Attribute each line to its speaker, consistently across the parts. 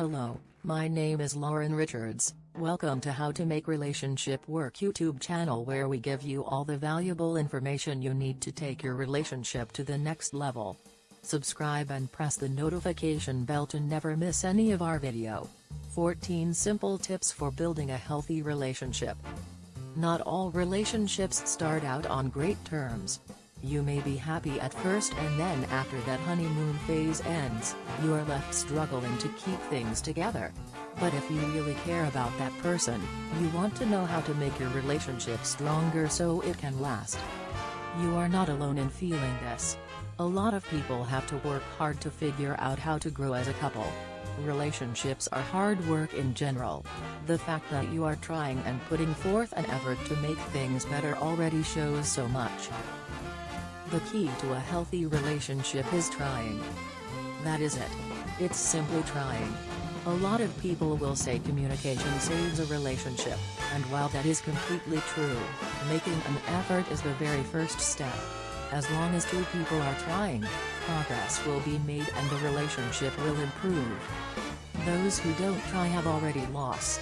Speaker 1: Hello, my name is Lauren Richards. Welcome to How to Make Relationship Work YouTube channel where we give you all the valuable information you need to take your relationship to the next level. Subscribe and press the notification bell to never miss any of our video. 14 Simple Tips for Building a Healthy Relationship Not all relationships start out on great terms. You may be happy at first and then after that honeymoon phase ends, you are left struggling to keep things together. But if you really care about that person, you want to know how to make your relationship stronger so it can last. You are not alone in feeling this. A lot of people have to work hard to figure out how to grow as a couple. Relationships are hard work in general. The fact that you are trying and putting forth an effort to make things better already shows so much. The key to a healthy relationship is trying. That is it. It's simply trying. A lot of people will say communication saves a relationship, and while that is completely true, making an effort is the very first step. As long as two people are trying, progress will be made and the relationship will improve. Those who don't try have already lost.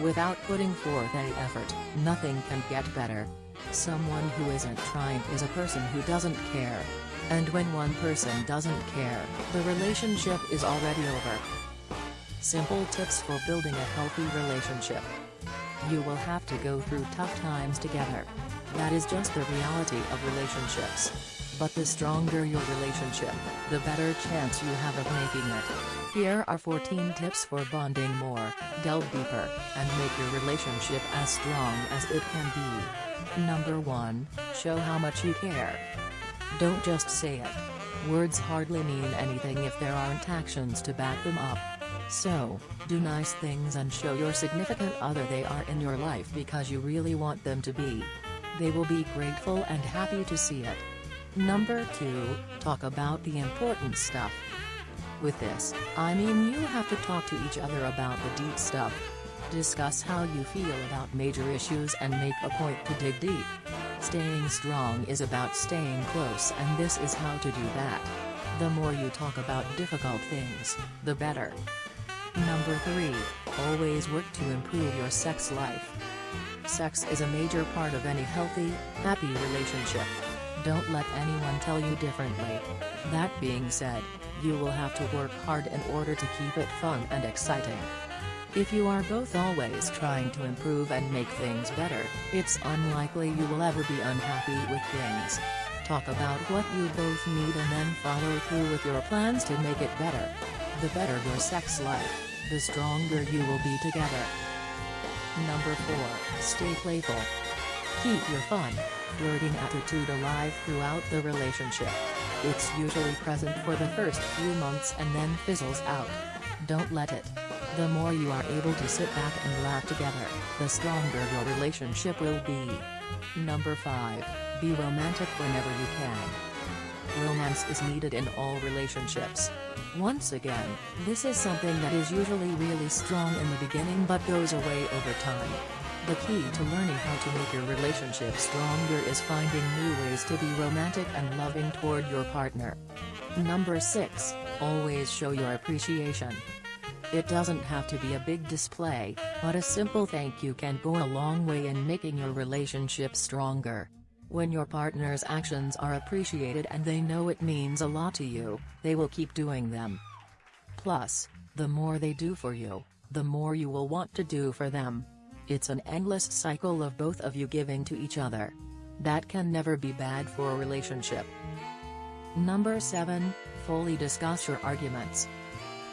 Speaker 1: Without putting forth any effort, nothing can get better. Someone who isn't trying is a person who doesn't care. And when one person doesn't care, the relationship is already over. Simple tips for building a healthy relationship. You will have to go through tough times together. That is just the reality of relationships. But the stronger your relationship, the better chance you have of making it. Here are 14 tips for bonding more, delve deeper, and make your relationship as strong as it can be. Number 1, show how much you care. Don't just say it. Words hardly mean anything if there aren't actions to back them up. So, do nice things and show your significant other they are in your life because you really want them to be. They will be grateful and happy to see it. Number 2, talk about the important stuff. With this, I mean you have to talk to each other about the deep stuff. Discuss how you feel about major issues and make a point to dig deep. Staying strong is about staying close and this is how to do that. The more you talk about difficult things, the better. Number 3, always work to improve your sex life. Sex is a major part of any healthy, happy relationship. Don't let anyone tell you differently. That being said, you will have to work hard in order to keep it fun and exciting. If you are both always trying to improve and make things better, it's unlikely you will ever be unhappy with things. Talk about what you both need and then follow through with your plans to make it better. The better your sex life, the stronger you will be together. Number 4, stay playful. Keep your fun, flirting attitude alive throughout the relationship. It's usually present for the first few months and then fizzles out. Don't let it. The more you are able to sit back and laugh together, the stronger your relationship will be. Number 5, be romantic whenever you can. Romance is needed in all relationships. Once again, this is something that is usually really strong in the beginning but goes away over time. The key to learning how to make your relationship stronger is finding new ways to be romantic and loving toward your partner. Number 6, always show your appreciation. It doesn't have to be a big display, but a simple thank you can go a long way in making your relationship stronger. When your partner's actions are appreciated and they know it means a lot to you, they will keep doing them. Plus, the more they do for you, the more you will want to do for them. It's an endless cycle of both of you giving to each other. That can never be bad for a relationship. Number 7, fully discuss your arguments.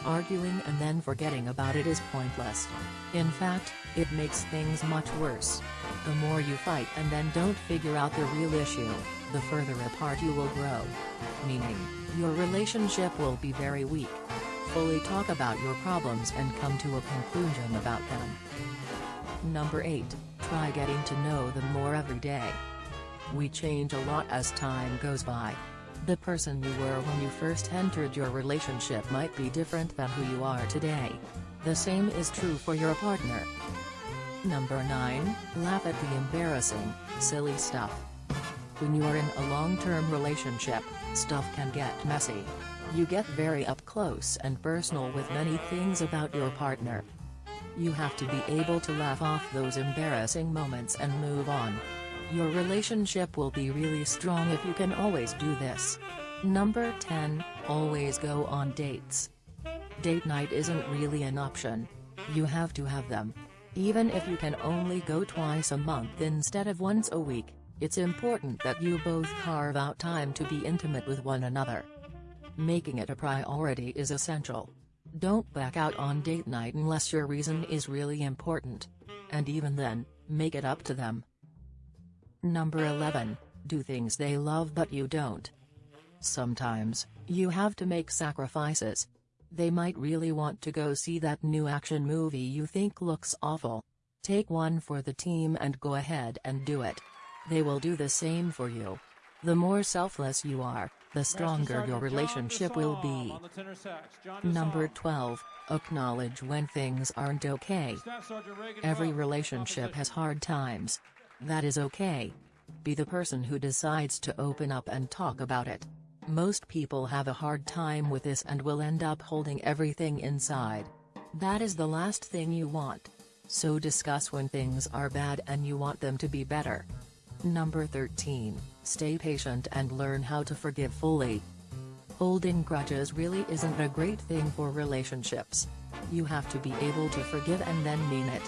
Speaker 1: Arguing and then forgetting about it is pointless. In fact, it makes things much worse. The more you fight and then don't figure out the real issue, the further apart you will grow. Meaning, your relationship will be very weak. Fully talk about your problems and come to a conclusion about them. Number 8, try getting to know them more every day. We change a lot as time goes by. The person you were when you first entered your relationship might be different than who you are today. The same is true for your partner. Number 9, laugh at the embarrassing, silly stuff. When you are in a long-term relationship, stuff can get messy. You get very up close and personal with many things about your partner. You have to be able to laugh off those embarrassing moments and move on. Your relationship will be really strong if you can always do this. Number 10, always go on dates. Date night isn't really an option. You have to have them. Even if you can only go twice a month instead of once a week, it's important that you both carve out time to be intimate with one another. Making it a priority is essential. Don't back out on date night unless your reason is really important. And even then, make it up to them. Number 11, do things they love but you don't. Sometimes, you have to make sacrifices. They might really want to go see that new action movie you think looks awful. Take one for the team and go ahead and do it. They will do the same for you. The more selfless you are, the stronger your relationship will be. Number 12, acknowledge when things aren't okay. Every relationship has hard times. That is okay. Be the person who decides to open up and talk about it. Most people have a hard time with this and will end up holding everything inside. That is the last thing you want. So discuss when things are bad and you want them to be better. Number 13, stay patient and learn how to forgive fully. Holding grudges really isn't a great thing for relationships. You have to be able to forgive and then mean it.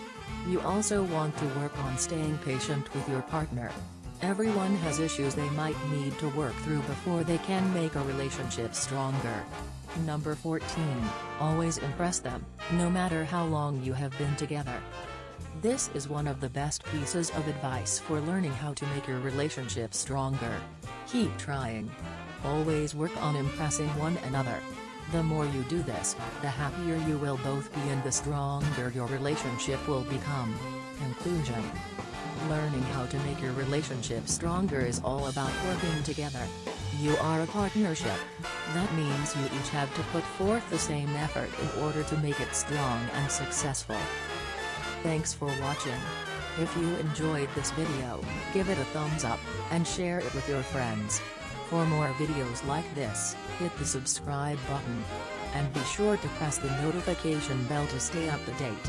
Speaker 1: You also want to work on staying patient with your partner. Everyone has issues they might need to work through before they can make a relationship stronger. Number 14, always impress them, no matter how long you have been together. This is one of the best pieces of advice for learning how to make your relationship stronger. Keep trying. Always work on impressing one another. The more you do this, the happier you will both be and the stronger your relationship will become. Conclusion Learning how to make your relationship stronger is all about working together. You are a partnership. That means you each have to put forth the same effort in order to make it strong and successful. Thanks for watching. If you enjoyed this video, give it a thumbs up, and share it with your friends. For more videos like this, hit the subscribe button. And be sure to press the notification bell to stay up to date.